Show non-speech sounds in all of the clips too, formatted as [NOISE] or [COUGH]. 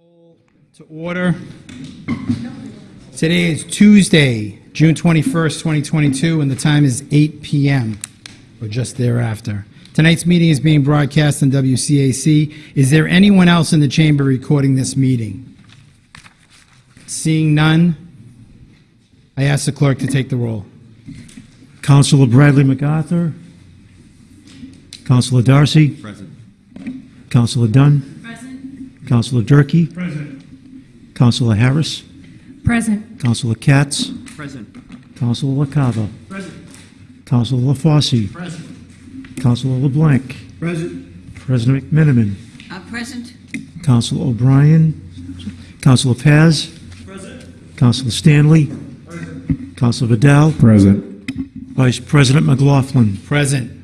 Call To order. Today is Tuesday, June 21st, 2022, and the time is 8 PM, or just thereafter. Tonight's meeting is being broadcast on WCAC. Is there anyone else in the chamber recording this meeting? Seeing none, I ask the clerk to take the roll. Councilor Bradley MacArthur. Councilor Darcy. Present. Councilor Dunn. Present. Councilor Durkee. Present. Councilor Harris. Present. Councilor Katz. Present. Councilor LaCava. Present. Councilor LaFosse. Present. Councilor LeBlanc. Present. President McMenimon. Uh, present. Councilor O'Brien. Councilor Paz. Present. Councilor Stanley. Councilor Vidal. Present. Vice President McLaughlin. Present.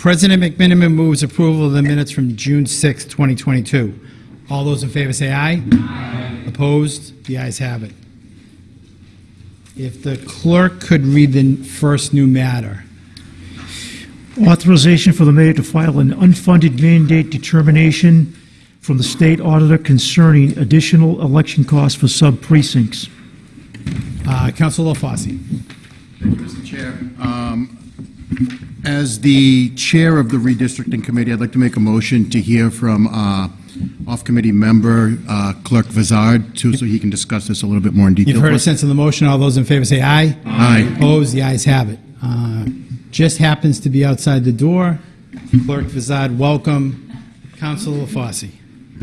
President McMenimon moves approval of the minutes from June 6, 2022. All those in favor say aye. Aye. Opposed? The ayes have it. If the clerk could read the first new matter. Authorization for the mayor to file an unfunded mandate determination from the state auditor concerning additional election costs for sub-precincts. Uh, Councilor LaFosse. Thank you, Mr. Chair. Um, As the chair of the redistricting committee, I'd like to make a motion to hear from uh, off-committee member uh, Clerk Vizard, too, so he can discuss this a little bit more in detail. You've heard a sense of the motion. All those in favor say aye. Aye. Opposed? The ayes have it. Uh, Just happens to be outside the door. Clerk Vizard, welcome. Councilor LaFosse.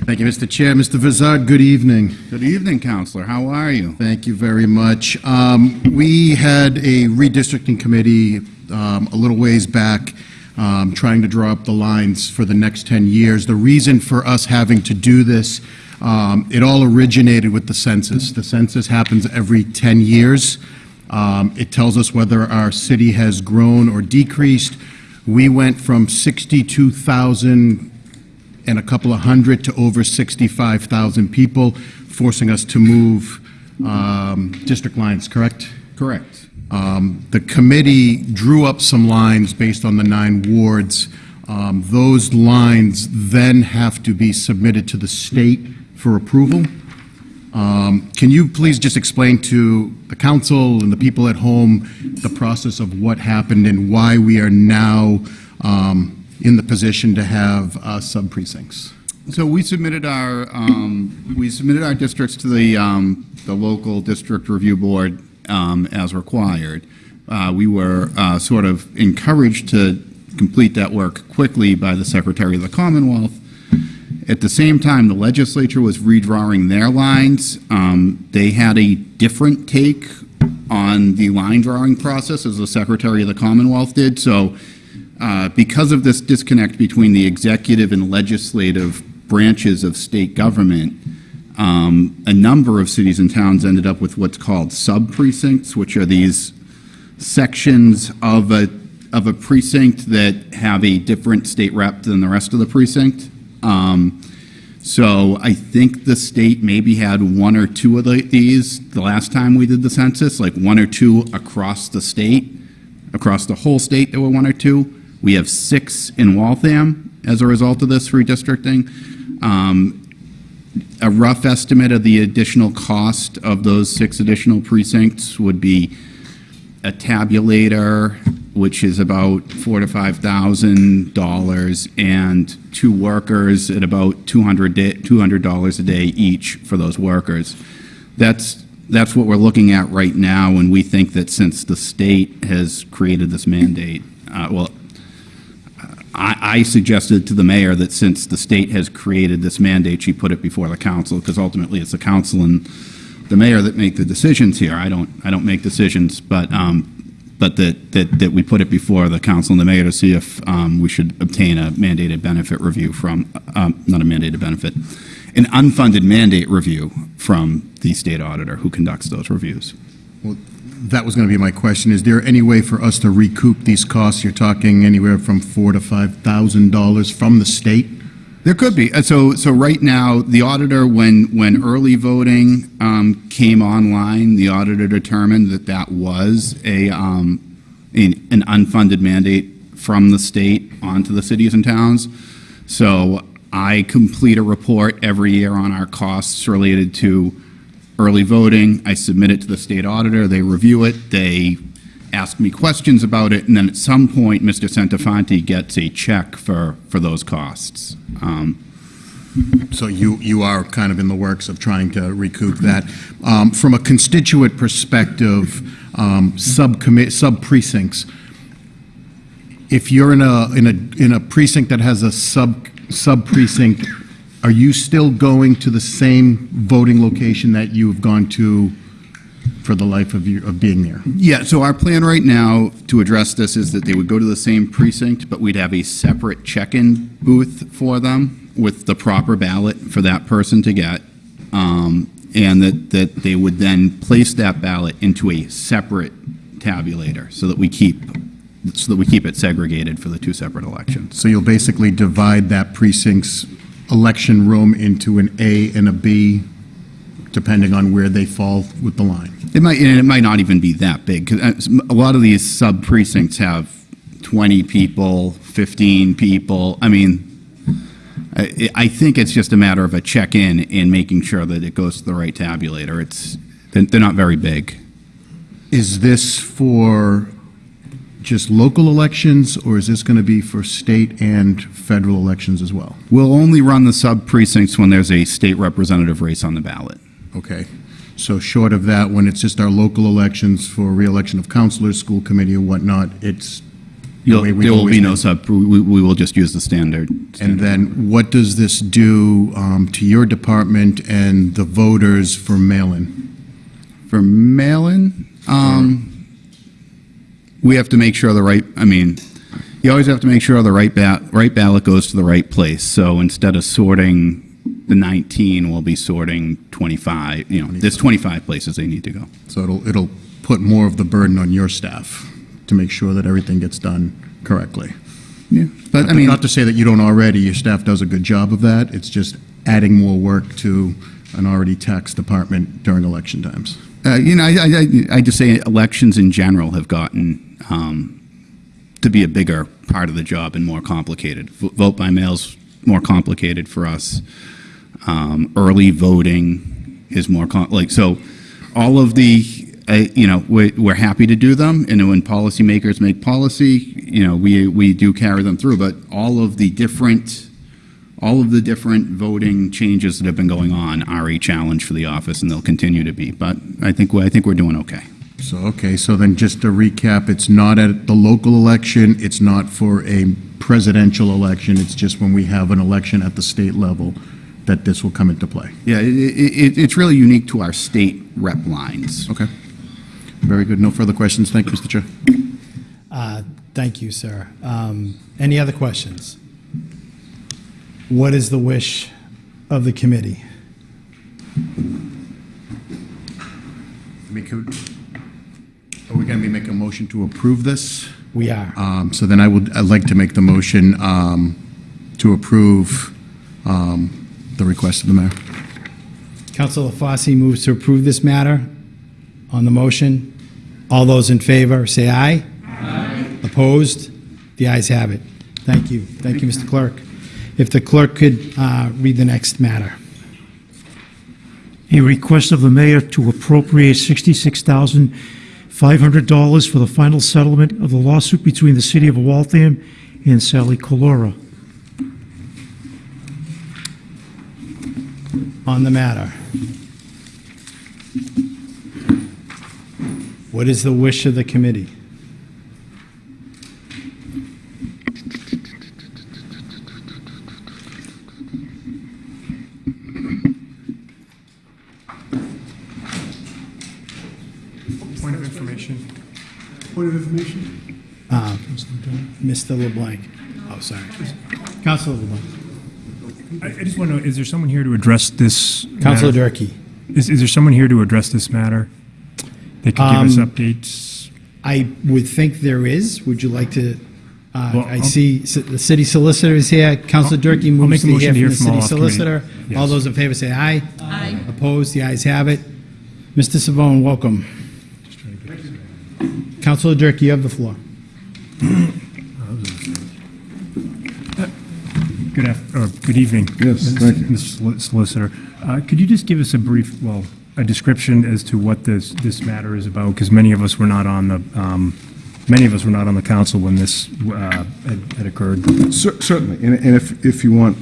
Thank you, Mr. Chair. Mr. Vizard, good evening. Good evening, Counselor. How are you? Thank you very much. Um, We had a redistricting committee um, a little ways back, um, trying to draw up the lines for the next 10 years. The reason for us having to do this, um, it all originated with the census. The census happens every 10 years. Um, It tells us whether our city has grown or decreased. We went from 62,000 and a couple of hundred to over 65,000 people, forcing us to move um, district lines, correct? Correct. Um, The committee drew up some lines based on the nine wards. Um, Those lines then have to be submitted to the state for approval. Um, Can you please just explain to the council and the people at home the process of what happened and why we are now um, in the position to have uh, sub-precincts? So we submitted our, um, we submitted our districts to the, um, the local district review board um, as required. Uh, We were uh, sort of encouraged to complete that work quickly by the Secretary of the Commonwealth. At the same time, the legislature was redrawing their lines. Um, They had a different take on the line drawing process as the Secretary of the Commonwealth did. So uh, because of this disconnect between the executive and legislative branches of state government, um, a number of cities and towns ended up with what's called sub-precincts, which are these sections of a, of a precinct that have a different state rep than the rest of the precinct. Um, So I think the state maybe had one or two of the- these the last time we did the census, like one or two across the state, across the whole state, there were one or two. We have six in Waltham as a result of this redistricting. Um, A rough estimate of the additional cost of those six additional precincts would be a tabulator, which is about four to five thousand dollars, and two workers at about two hundred dollars a day each for those workers. That's that's what we're looking at right now, and we think that since the state has created this mandate, uh, well, I, I suggested to the mayor that since the state has created this mandate, she put it before the council, because ultimately it's the council and the mayor that make the decisions here. I don't, I don't make decisions, but, um, but that, that, that we put it before the council and the mayor to see if, um, we should obtain a mandated benefit review from, um, not a mandated benefit, an unfunded mandate review from the state auditor who conducts those reviews. Well, that was going to be my question. Is there any way for us to recoup these costs? You're talking anywhere from four to five thousand dollars from the state? There could be. Uh, So, so right now, the auditor, when, when early voting um, came online, the auditor determined that that was a, um, an an unfunded mandate from the state onto the cities and towns. So I complete a report every year on our costs related to early voting. I submit it to the state auditor, they review it, they ask me questions about it, and then at some point, Mr. Santafanti gets a check for, for those costs. Um, So you, you are kind of in the works of trying to recoup that. Um, From a constituent perspective, um, sub-precincts, if you're in a, in a, in a precinct that has a sub, sub-precinct, are you still going to the same voting location that you've gone to for the life of you, of being there? Yeah, so our plan right now to address this is that they would go to the same precinct, but we'd have a separate check-in booth for them with the proper ballot for that person to get. Um, And that, that they would then place that ballot into a separate tabulator so that we keep, so that we keep it segregated for the two separate elections. So you'll basically divide that precinct's election room into an A and a B, depending on where they fall with the line? It might, and it might not even be that big, because uh, a lot of these sub-precincts have 20 people, 15 people. I mean, I, I think it's just a matter of a check-in and making sure that it goes to the right tabulator. It's, they're not very big. Is this for just local elections, or is this going to be for state and federal elections as well? We'll only run the sub-precincts when there's a state representative race on the ballot. Okay. So short of that, when it's just our local elections for reelection of counselors, school committee or whatnot, it's You'll- way There will be no sub, we, we will just use the standard. And then what does this do um, to your department and the voters for mail-in? For mail-in, um, we have to make sure the right, I mean, you always have to make sure the right ba, right ballot goes to the right place. So instead of sorting the 19, we'll be sorting 25, you know, there's 25 places they need to go. So it'll, it'll put more of the burden on your staff to make sure that everything gets done correctly. Yeah. But I mean, Not to say that you don't already, your staff does a good job of that, it's just adding more work to an already taxed department during election times. uh, you know, I, I- I just say elections in general have gotten um, to be a bigger part of the job and more complicated. V- Vote by mail's more complicated for us. Um, early voting is more like so. All of the, uh, you know, we're, we're happy to do them, and when policymakers make policy, you know, we we do carry them through. But all of the different, all of the different voting changes that have been going on are a challenge for the office, and they'll continue to be. But I think we I think we're doing okay. So, okay, so then just to recap, it's not at the local election, it's not for a presidential election, it's just when we have an election at the state level that this will come into play. Yeah, it, it, it's really unique to our state rep lines. Okay. Very good, no further questions, thank you, Mr. Chair. Uh, Thank you, sir. Um, Any other questions? What is the wish of the committee? We could- Are we going to be making a motion to approve this? We are. Um, So then I would, I'd like to make the motion um, to approve um, the request of the mayor. Councilor Fosse moves to approve this matter. On the motion, all those in favor, say aye. Aye. Opposed? The ayes have it. Thank you. Thank you, Mr. Clerk. If the clerk could uh, read the next matter. A request of the mayor to appropriate $66,500 for the final settlement of the lawsuit between the city of Waltham and Sally Collura. On the matter. What is the wish of the committee? Point of information. Point of information? Uh, Mr. LeBlanc. Oh, sorry. Councilor LeBlanc. I, I just want to know, is there someone here to address this? Councilor matter? Durkee. Is, is there someone here to address this matter? That could give us Um, updates? I would think there is. Would you like to? Uh, Well, I I'll- see the city solicitor is here. Councilor Durkee I'll moves make a to motion hear to from hear the city all off committee. solicitor. All those in favor say aye. Aye. Opposed? The ayes have it. Mr. Cervone, welcome. Councilor Dirk, you have the floor. Good af, or good evening. Yes, thank you. Mr. Solicitor. Uh, Could you just give us a brief, well, a description as to what this, this matter is about? Because many of us were not on the, um, many of us were not on the council when this uh, had had occurred. Cer- Certainly, and and if, if you want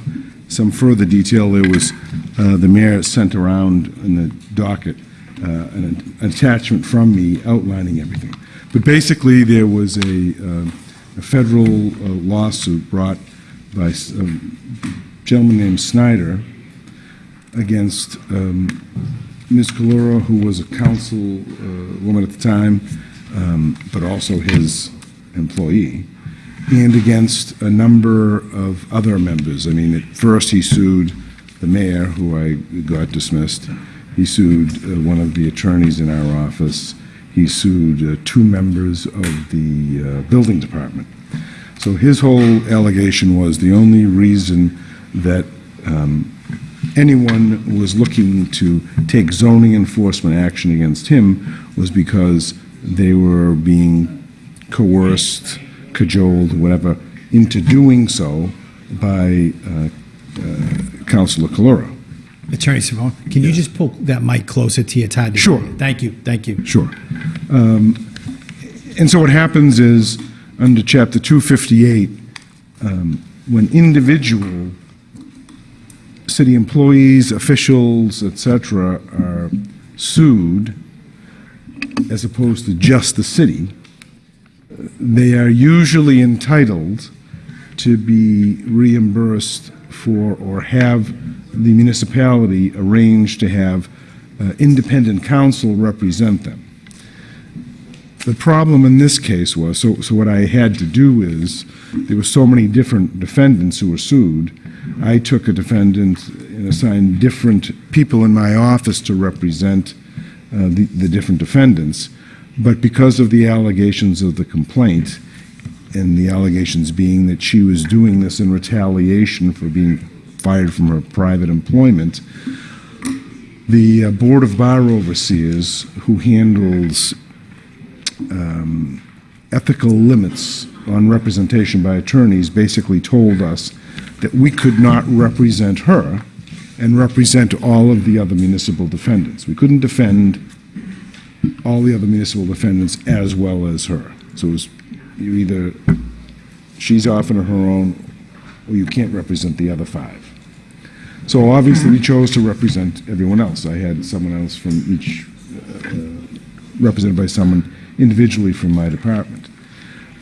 some further detail, there was, uh, the mayor sent around in the docket uh, an attachment from me outlining everything. But basically, there was a uh, a federal uh, lawsuit brought by a gentleman named Snyder against um, Ms. Collura, who was a council uh, woman at the time, um, but also his employee, and against a number of other members. I mean, at first he sued the mayor, who I got dismissed. He sued uh, one of the attorneys in our office. He sued uh, two members of the uh, building department. So his whole allegation was the only reason that um, anyone was looking to take zoning enforcement action against him was because they were being coerced, cajoled, whatever, into doing so by uh, uh, Councilor Collura. Attorney Cervone, can you just pull that mic closer to you? It's Sure. Thank you, thank you. Sure. Um, And so what happens is, under Chapter 258, um, when individual city employees, officials, et cetera, are sued, as opposed to just the city, they are usually entitled to be reimbursed for or have the municipality arranged to have uh, independent counsel represent them. The problem in this case was, so, so what I had to do is, there were so many different defendants who were sued, I took a defendant and assigned different people in my office to represent uh, the, the different defendants. But because of the allegations of the complaint, and the allegations being that she was doing this in retaliation for being fired from her private employment, the uh, Board of Bar Overseers, who handles um, ethical limits on representation by attorneys, basically told us that we could not represent her and represent all of the other municipal defendants. We couldn't defend all the other municipal defendants as well as her. So it was, either, she's off on her own, or you can't represent the other five. So obviously, we chose to represent everyone else. I had someone else from each, uh, represented by someone individually from my department.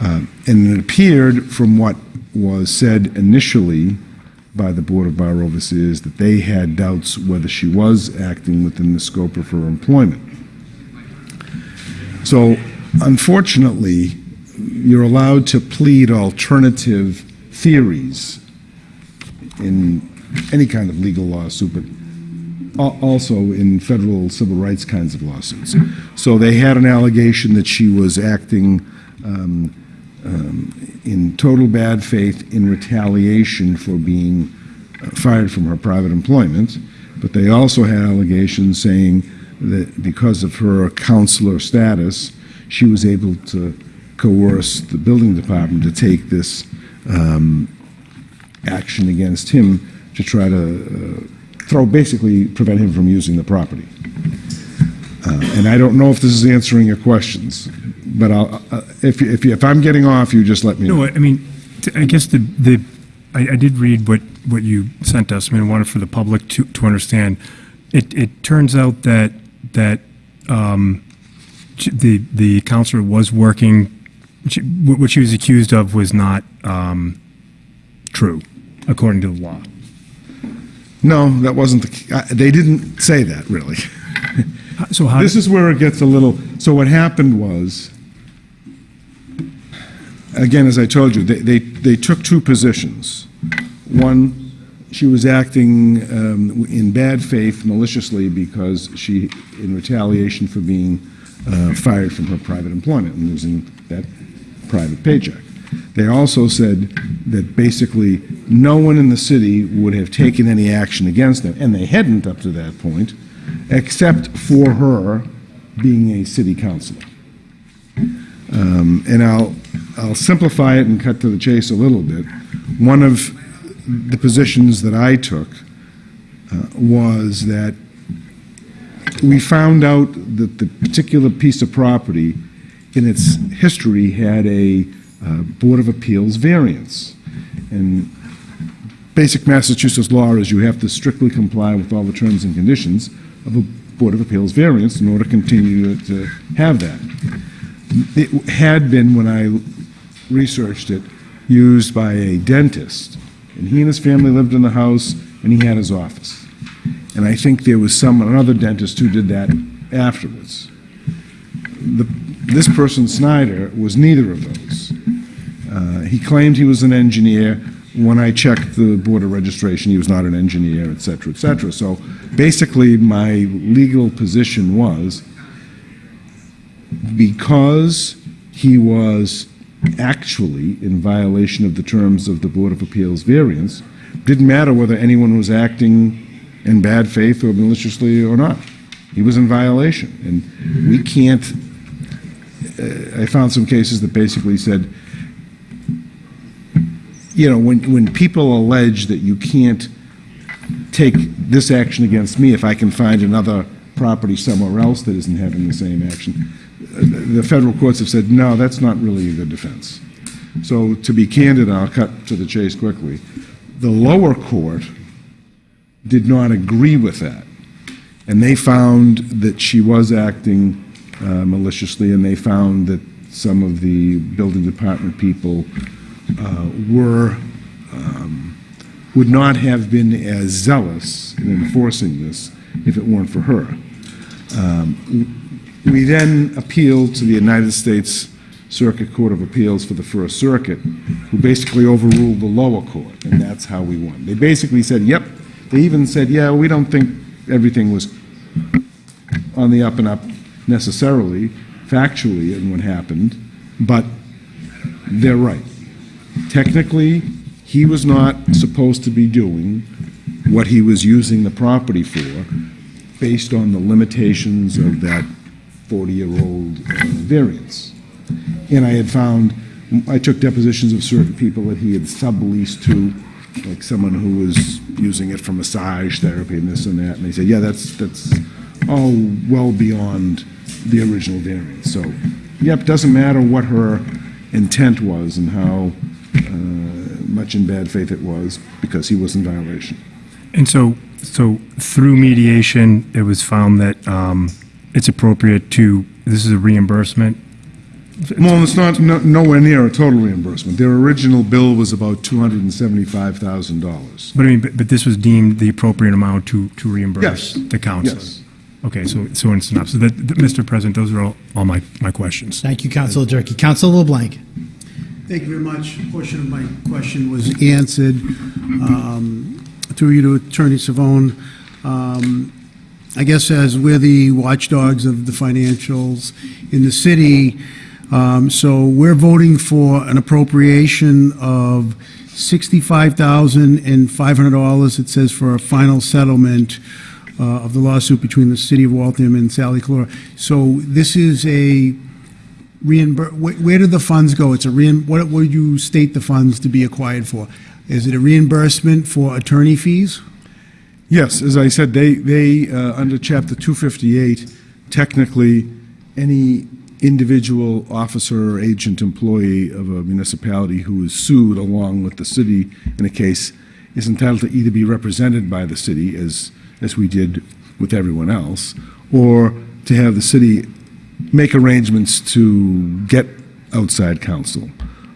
Um, And it appeared from what was said initially by the Board of Bar Overseers that they had doubts whether she was acting within the scope of her employment. So unfortunately, you're allowed to plead alternative theories in any kind of legal lawsuit, but also in federal civil rights kinds of lawsuits. So they had an allegation that she was acting um, um, in total bad faith in retaliation for being uh, fired from her private employment, but they also had allegations saying that because of her counselor status, she was able to coerce the building department to take this um, action against him to try to uh, throw, basically prevent him from using the property. Uh, And I don't know if this is answering your questions, but I'll, uh, if, if, if I'm getting off, you just let me know. No, I mean, I guess the, the, I, I did read what, what you sent us, I mean, I wanted for the public to, to understand. It, it turns out that, that, um, the, the counselor was working, she- what what she was accused of was not, um, true, according to the law. No, that wasn't the, uh, they didn't say that, really. [LAUGHS] So how, This is where it gets a little, so what happened was, again, as I told you, they, they, they took two positions. One, she was acting um, in bad faith maliciously because she, in retaliation for being uh, fired from her private employment and losing that private paycheck. They also said that basically no one in the city would have taken any action against them, and they hadn't up to that point, except for her being a city councilor. Um, And I'll, I'll simplify it and cut to the chase a little bit. One of the positions that I took uh, was that we found out that the particular piece of property in its history had a uh, Board of Appeals variance. And basic Massachusetts law is you have to strictly comply with all the terms and conditions of a Board of Appeals variance in order to continue to have that. It had been, when I researched it, used by a dentist, and he and his family lived in the house, and he had his office. And I think there was some, another dentist who did that afterwards. The, this person, Snyder, was neither of those. Uh, he claimed he was an engineer. When I checked the Board of Registration, he was not an engineer, et cetera, et cetera. So basically, my legal position was because he was actually in violation of the terms of the Board of Appeals variance, didn't matter whether anyone was acting in bad faith or maliciously or not. He was in violation. And we can't, uh, I found some cases that basically said, you know, when, when people allege that you can't take this action against me if I can find another property somewhere else that isn't having the same action, the federal courts have said, no, that's not really a good defense. So to be candid, I'll cut to the chase quickly. The lower court did not agree with that. And they found that she was acting uh, maliciously, and they found that some of the building department people were, um, would not have been as zealous in enforcing this if it weren't for her. Um, We then appealed to the United States Circuit Court of Appeals for the First Circuit, who basically overruled the lower court, and that's how we won. They basically said, yep, they even said, yeah, we don't think everything was on the up and up necessarily, factually, in what happened, but they're right. Technically, he was not supposed to be doing what he was using the property for based on the limitations of that 40-year-old uh, variance. And I had found, I took depositions of certain people that he had subleased to, like someone who was using it for massage therapy and this and that, and they said, yeah, that's, that's all well beyond the original variance. So, yep, doesn't matter what her intent was and how much in bad faith it was, because he was in violation. And so, so through mediation, it was found that um, it's appropriate to, this is a reimbursement? Well, it's not, no- nowhere near a total reimbursement. Their original bill was about $275,000. But I mean, but, but this was deemed the appropriate amount to, to reimburse Yes. the council? Yes. Okay, so, so in synopsis, that, that- Mr. President, those are all, all my, my questions. Thank you, Councilor Durkee. Councilor LeBlanc. Thank you very much. A portion of my question was answered. Um, Through you to Attorney Cervone, um, I guess as we're the watchdogs of the financials in the city, um, so we're voting for an appropriation of $65,500, it says, for a final settlement uh, of the lawsuit between the city of Waltham and Sally Collura. So this is a where, where do the funds go? It's a reim, what would you state the funds to be acquired for? Is it a reimbursement for attorney fees? Yes, as I said, they, they, uh, under Chapter 258, technically, any individual officer or agent employee of a municipality who is sued along with the city in a case is entitled to either be represented by the city, as, as we did with everyone else, or to have the city make arrangements to get outside counsel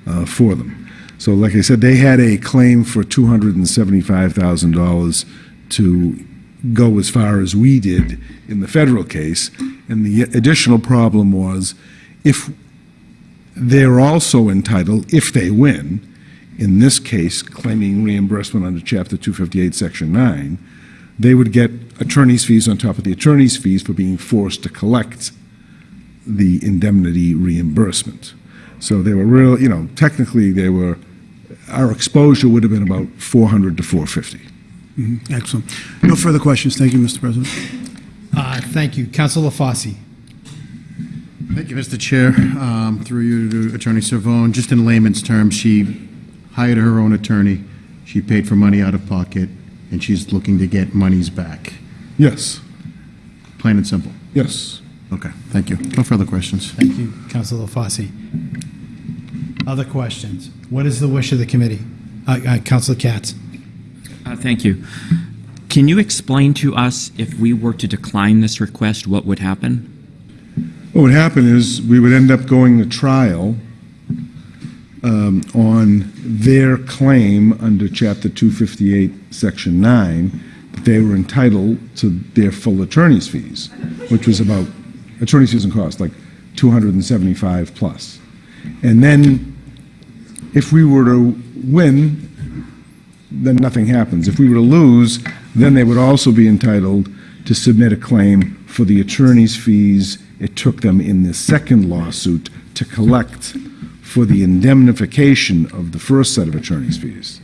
uh, for them. So like I said, they had a claim for $275,000 to go as far as we did in the federal case. And the additional problem was if they're also entitled, if they win, in this case, claiming reimbursement under Chapter 258, Section 9, they would get attorney's fees on top of the attorney's fees for being forced to collect the indemnity reimbursement. So they were real, you know, technically they were, our exposure would have been about 400 to 450. Excellent. No further questions. Thank you, Mr. President. Uh, Thank you. Councilor Fossey. Thank you, Mr. Chair. Um, Through you to Attorney Cervone, just in layman's terms, she hired her own attorney, She paid for money out of pocket, and she's looking to get monies back. Yes, Plain and simple. yes. Okay, thank you. No further questions. Thank you, Councilor Fossey. Other questions? What is the wish of the committee? Uh, uh, Councilor Katz? Uh, Thank you. Can you explain to us if we were to decline this request, what would happen? What would happen is, we would end up going to trial um, on their claim under Chapter 258, Section 9, that they were entitled to their full attorney's fees, which was about, attorney's fees and costs, like 275 plus. And then, if we were to win, then nothing happens. If we were to lose, then they would also be entitled to submit a claim for the attorney's fees it took them in the second lawsuit to collect for the indemnification of the first set of attorney's fees.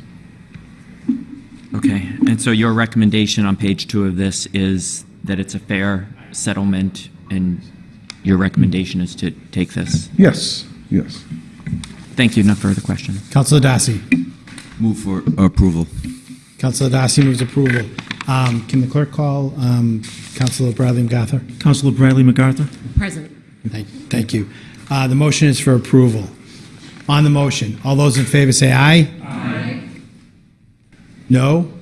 Okay, and so your recommendation on page two of this is that it's a fair settlement, and your recommendation is to take this? Yes, yes. Thank you, no further questions. Councilor Darcy? Move for approval. Councilor Darcy moves approval. Um, Can the clerk call um, Councilor Bradley MacArthur? Councilor Bradley MacArthur? Present. Thank thank you. Uh, The motion is for approval. On the motion, all those in favor say aye. Aye. No?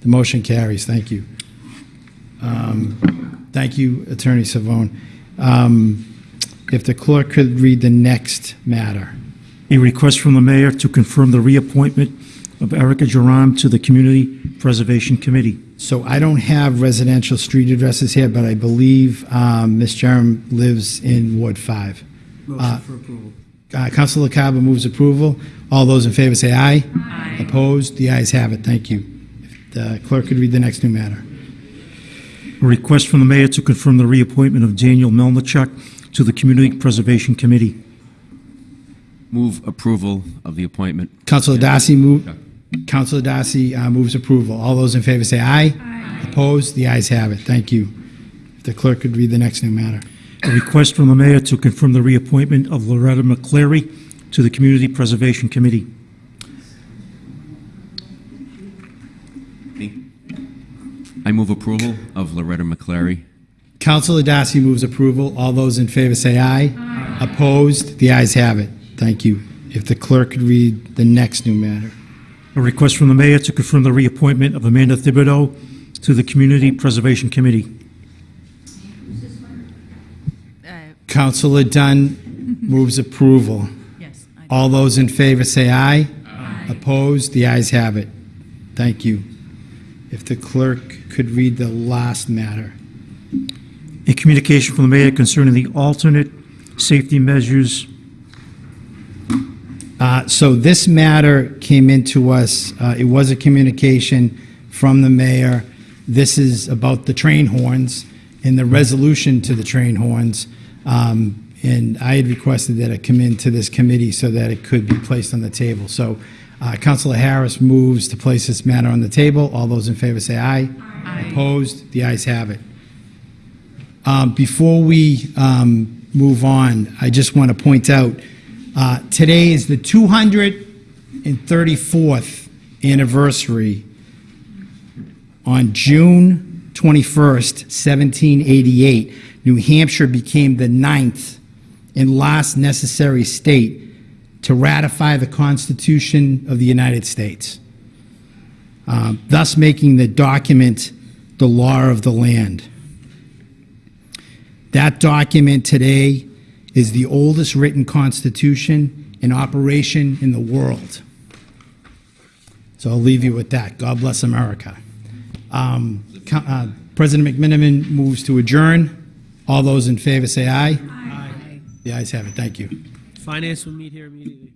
The motion carries. Thank you. Um, Thank you, Attorney Cervone. Um, If the clerk could read the next matter. A request from the mayor to confirm the reappointment of Erica Jerome to the Community Preservation Committee. So I don't have residential street addresses here, but I believe um, Ms. Jerem lives in Ward 5. Motion for approval. Uh, Councilor Carver moves approval. All those in favor say aye. Aye. Opposed? The ayes have it. Thank you. If the clerk could read the next new matter. A request from the mayor to confirm the reappointment of Daniel Melnichuk to the Community Preservation Committee. Move approval of the appointment. Councilor Darcy move, Councilor Darcy uh, moves approval. All those in favor say aye. Aye. Opposed? The ayes have it. Thank you. If the clerk could read the next new matter. A request from the mayor to confirm the reappointment of Loretta McCleary to the Community Preservation Committee. I move approval of Loretta McClary. Councilor Darcy moves approval. All those in favor say aye. Aye. Opposed? The ayes have it. Thank you. If the clerk could read the next new matter. A request from the mayor to confirm the reappointment of Amanda Thibodeau to the Community Preservation Committee. Councilor Dunn moves approval. Yes. I- All those in favor say aye. Aye. Opposed? The ayes have it. Thank you. If the clerk could read the last matter. A communication from the mayor concerning the alternate safety measures. Uh, So this matter came into us, uh, it was a communication from the mayor. This is about the train horns and the resolution to the train horns. Um, And I had requested that it come into this committee so that it could be placed on the table. So uh, Councilor Harris moves to place this matter on the table. All those in favor say aye. Opposed? The ayes have it. Um, Before we um, move on, I just want to point out, uh, today is the 234th anniversary on June 21st, 1788, New Hampshire became the ninth and last necessary state to ratify the Constitution of the United States, thus making the document the law of the land. That document today is the oldest written constitution in operation in the world. So I'll leave you with that. God bless America. Um, uh, President McMenimon moves to adjourn. All those in favor say aye. Aye. The ayes have it. Thank you. Finance will meet here immediately.